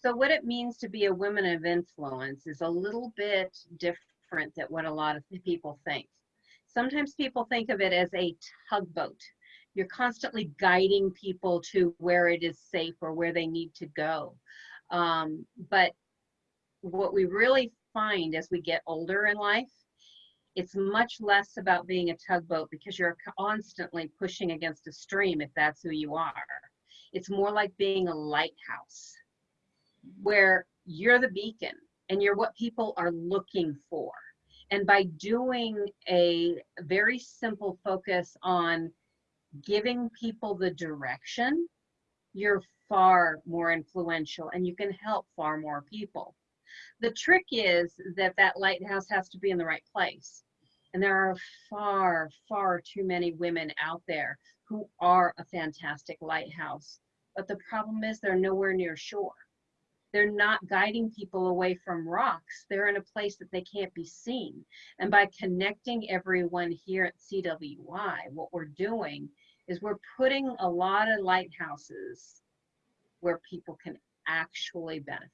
So what it means to be a woman of influence is a little bit different than what a lot of people think. Sometimes people think of it as a tugboat. You're constantly guiding people to where it is safe or where they need to go. Um, but what we really find as we get older in life, it's much less about being a tugboat because you're constantly pushing against a stream if that's who you are. It's more like being a lighthouse where you're the beacon and you're what people are looking for. And by doing a very simple focus on giving people the direction, you're far more influential and you can help far more people. The trick is that that lighthouse has to be in the right place. And there are far, far too many women out there who are a fantastic lighthouse. But the problem is they're nowhere near shore. They're not guiding people away from rocks. They're in a place that they can't be seen. And by connecting everyone here at CWI, what we're doing is we're putting a lot of lighthouses where people can actually benefit.